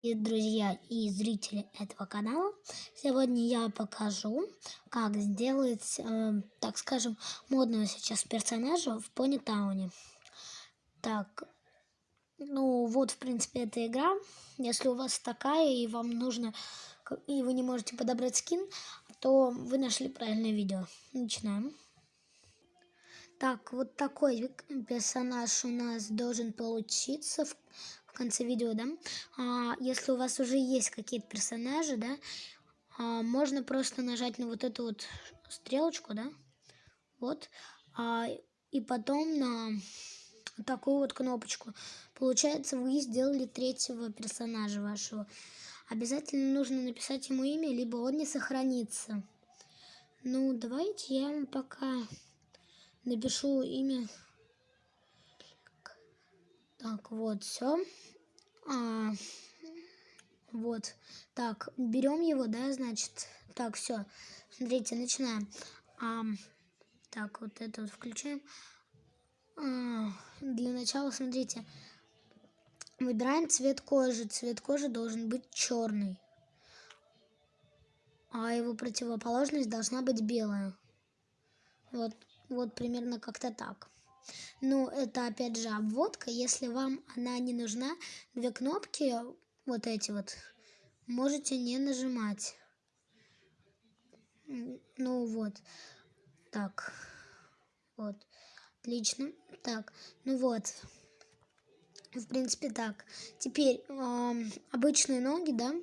И друзья и зрители этого канала, сегодня я покажу, как сделать, э, так скажем, модного сейчас персонажа в Пони Тауне. Так, ну вот, в принципе, эта игра. Если у вас такая и вам нужно, и вы не можете подобрать скин, то вы нашли правильное видео. Начинаем. Так, вот такой персонаж у нас должен получиться в конце видео, да, а, если у вас уже есть какие-то персонажи, да, а, можно просто нажать на вот эту вот стрелочку, да, вот, а, и потом на такую вот кнопочку. Получается, вы сделали третьего персонажа вашего. Обязательно нужно написать ему имя, либо он не сохранится. Ну, давайте я вам пока напишу имя. Так, вот, все. А, вот. Так, берем его, да, значит. Так, все. Смотрите, начинаем. А, так, вот это вот включаем. А, для начала, смотрите. Выбираем цвет кожи. Цвет кожи должен быть черный. А его противоположность должна быть белая. Вот, вот примерно как-то так. Ну, это опять же обводка. Если вам она не нужна, две кнопки, вот эти вот, можете не нажимать. Ну вот. Так. Вот. Отлично. Так. Ну вот. В принципе, так. Теперь э, обычные ноги, да.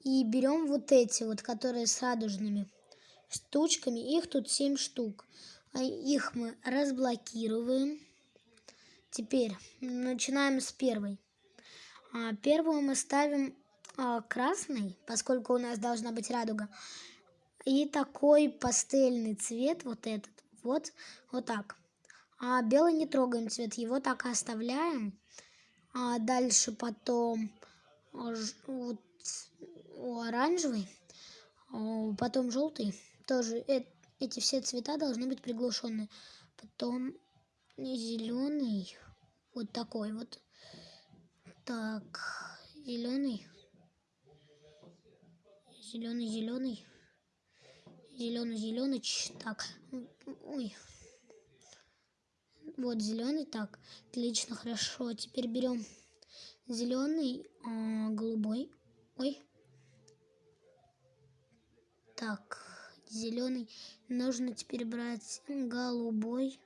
И берем вот эти вот, которые с радужными штучками. Их тут 7 штук. А их мы разблокируем. Теперь начинаем с первой. А, первую мы ставим а, красный, поскольку у нас должна быть радуга. И такой пастельный цвет, вот этот, вот, вот так. А белый не трогаем цвет, его так и оставляем. А дальше потом вот, оранжевый, потом желтый. Тоже э, эти все цвета должны быть приглушены. Потом зеленый, вот такой вот. Так, зеленый, зеленый, зеленый, зеленый, зеленый. Так, ой, вот зеленый. Так, отлично, хорошо. Теперь берем зеленый, а, голубой. Ой. Так, зеленый. Нужно теперь брать голубой.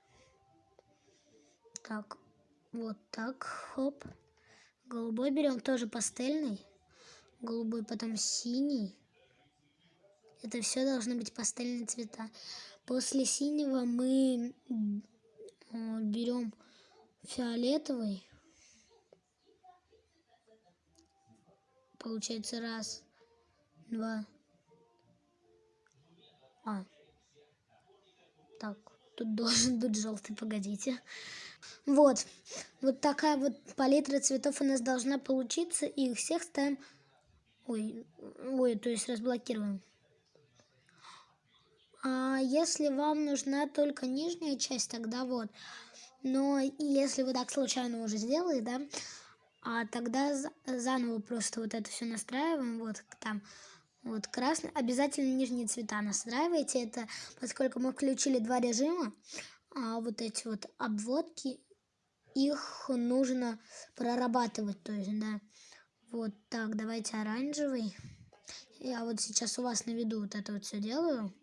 Так, вот так, хоп. Голубой берем тоже пастельный. Голубой, потом синий. Это все должны быть пастельные цвета. После синего мы берем фиолетовый. Получается раз, два. А. Так, тут должен быть желтый, погодите. Вот. Вот такая вот палитра цветов у нас должна получиться. И их всех ставим... Ой, ой, то есть разблокируем. А если вам нужна только нижняя часть, тогда вот. Но если вы так случайно уже сделали, да, а тогда заново просто вот это все настраиваем, вот там, вот красный. Обязательно нижние цвета настраивайте это, поскольку мы включили два режима, а вот эти вот обводки, их нужно прорабатывать, то есть, да. Вот так, давайте оранжевый. Я вот сейчас у вас на виду вот это вот все делаю.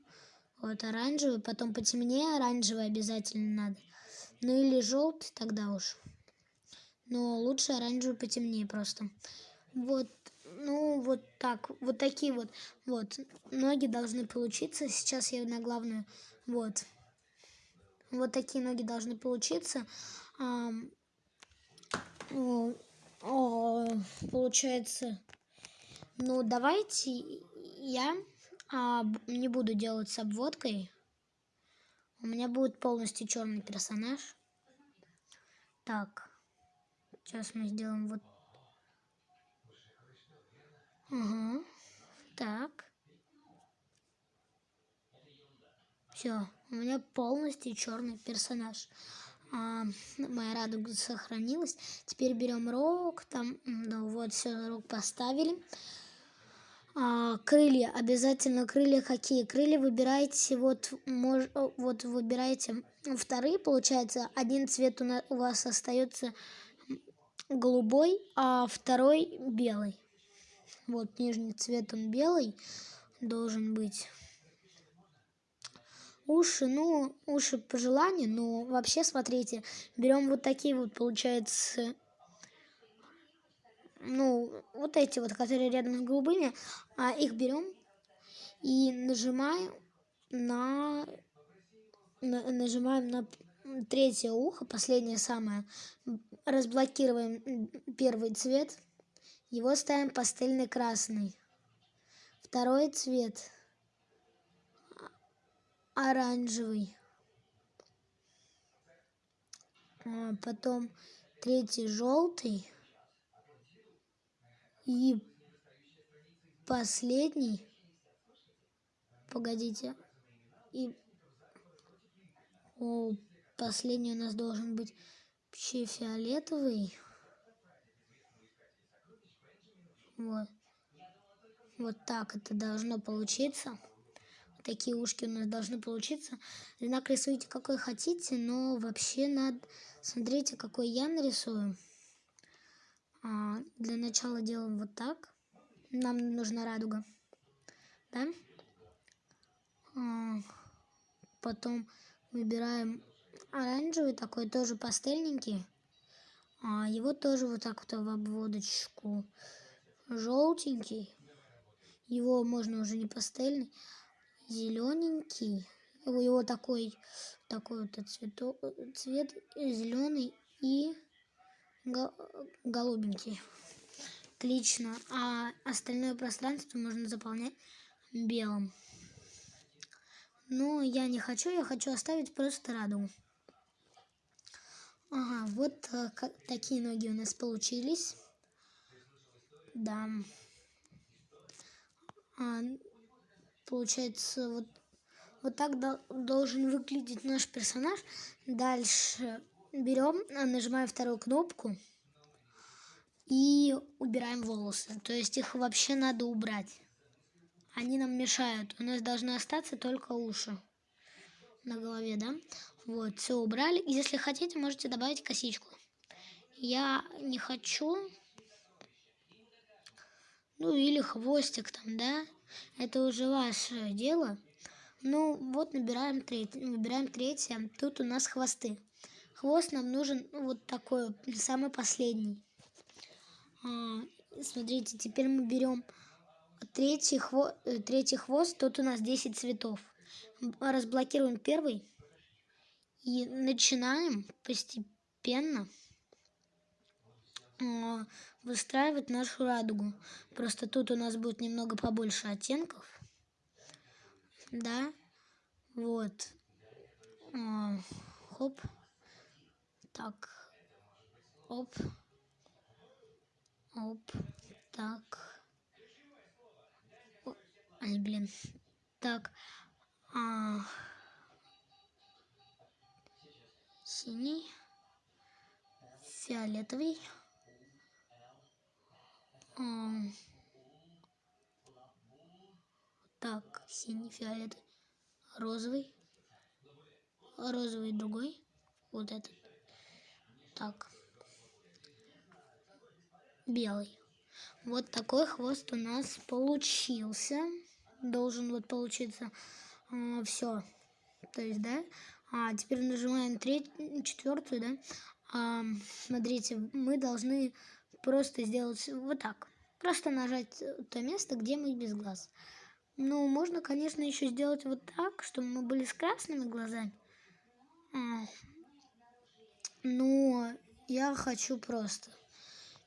Вот оранжевый, потом потемнее оранжевый обязательно надо. Ну или желтый тогда уж. Но лучше оранжевый потемнее просто. Вот, ну вот так, вот такие вот, вот, ноги должны получиться. Сейчас я на главную, вот. Вот такие ноги должны получиться. А, о, о, получается, ну давайте я а, не буду делать с обводкой. У меня будет полностью черный персонаж. Так, сейчас мы сделаем вот. Ага, так. Все, у меня полностью черный персонаж. А, моя радуга сохранилась. Теперь берем рог, там, ну вот, все, рог поставили. А, крылья, обязательно крылья какие? Крылья выбираете, вот, мож, вот выбираете вторые, получается, один цвет у, нас, у вас остается голубой, а второй белый. Вот нижний цвет он белый должен быть. Уши, ну, уши по желанию, но вообще, смотрите, берем вот такие вот, получается, ну, вот эти вот, которые рядом с голубыми, а их берем и нажимаем на, на нажимаем на третье ухо, последнее самое, разблокируем первый цвет, его ставим пастельный красный. Второй цвет оранжевый. А потом третий желтый. И последний. Погодите. И о, последний у нас должен быть вообще фиолетовый. Вот. Вот так это должно получиться. Такие ушки у нас должны получиться. Знак рисуйте какой хотите, но вообще надо... Смотрите, какой я нарисую. А, для начала делаем вот так. Нам нужна радуга. Да? А, потом выбираем оранжевый, такой тоже пастельненький. А, его тоже вот так вот в обводочку. Желтенький. Его можно уже не пастельный зелененький. У него такой, такой вот цвету, цвет зеленый и голубенький. Отлично. А остальное пространство можно заполнять белым. Но я не хочу, я хочу оставить просто радугу. Ага, вот э, такие ноги у нас получились. Да. А, получается, вот, вот так должен выглядеть наш персонаж. Дальше берем, а, нажимаем вторую кнопку и убираем волосы. То есть их вообще надо убрать. Они нам мешают. У нас должны остаться только уши на голове, да? Вот, все убрали. Если хотите, можете добавить косичку. Я не хочу. Ну, или хвостик там, да? Это уже ваше дело. Ну, вот набираем третье, выбираем третье. Тут у нас хвосты. Хвост нам нужен вот такой, самый последний. А, смотрите, теперь мы берем третий, хво, э, третий хвост. Тут у нас 10 цветов. Разблокируем первый. И начинаем постепенно выстраивать нашу радугу. Просто тут у нас будет немного побольше оттенков. Да, вот. А, хоп. Так. Оп. Оп. Так. Ай, блин. Так. А, синий. Фиолетовый. Так, синий, фиолетовый, розовый, розовый другой, вот этот. Так, белый. Вот такой хвост у нас получился. Должен вот получиться э, все. То есть, да. А теперь нажимаем третью, четвертую, да. А, смотрите, мы должны просто сделать вот так. Просто нажать то место, где мы без глаз. Ну, можно, конечно, еще сделать вот так, чтобы мы были с красными глазами. А. Но я хочу просто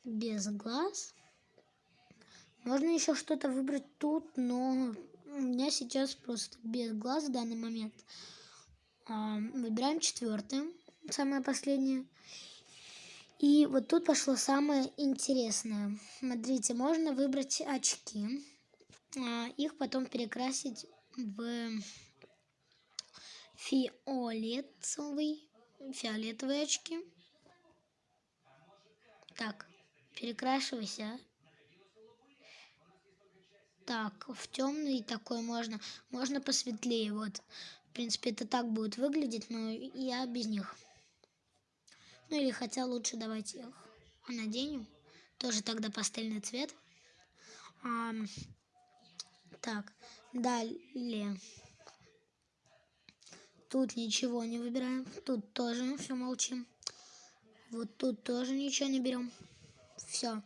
без глаз. Можно еще что-то выбрать тут, но у меня сейчас просто без глаз в данный момент. А, выбираем четвертое, самое последнее. И вот тут пошло самое интересное. Смотрите, можно выбрать очки, а, их потом перекрасить в фиолетовый, фиолетовые очки. Так, перекрашивайся. Так, в темный такой можно. Можно посветлее. Вот. В принципе, это так будет выглядеть, но я без них. Ну или хотя лучше давайте их наденем. Тоже тогда пастельный цвет. А, так, далее. Тут ничего не выбираем. Тут тоже все молчим. Вот тут тоже ничего не берем. Все.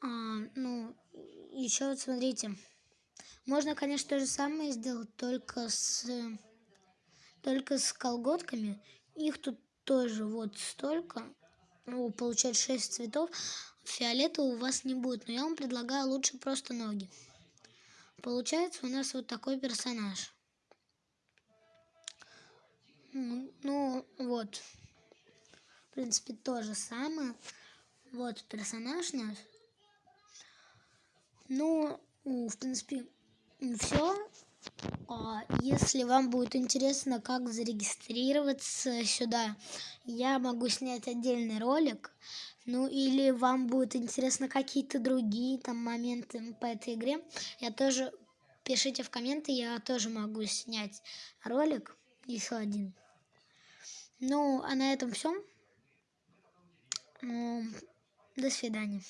А, ну, еще вот смотрите. Можно, конечно, то же самое сделать, только с, только с колготками. Их тут тоже вот столько. Ну, получается 6 цветов. Фиолета у вас не будет, но я вам предлагаю лучше просто ноги. Получается у нас вот такой персонаж. Ну, вот. В принципе, то же самое. Вот персонаж наш. Ну, в принципе, все. А если вам будет интересно, как зарегистрироваться сюда, я могу снять отдельный ролик. Ну или вам будут интересны какие-то другие там моменты по этой игре, я тоже пишите в комменты, я тоже могу снять ролик еще один. Ну, а на этом все. Ну, до свидания.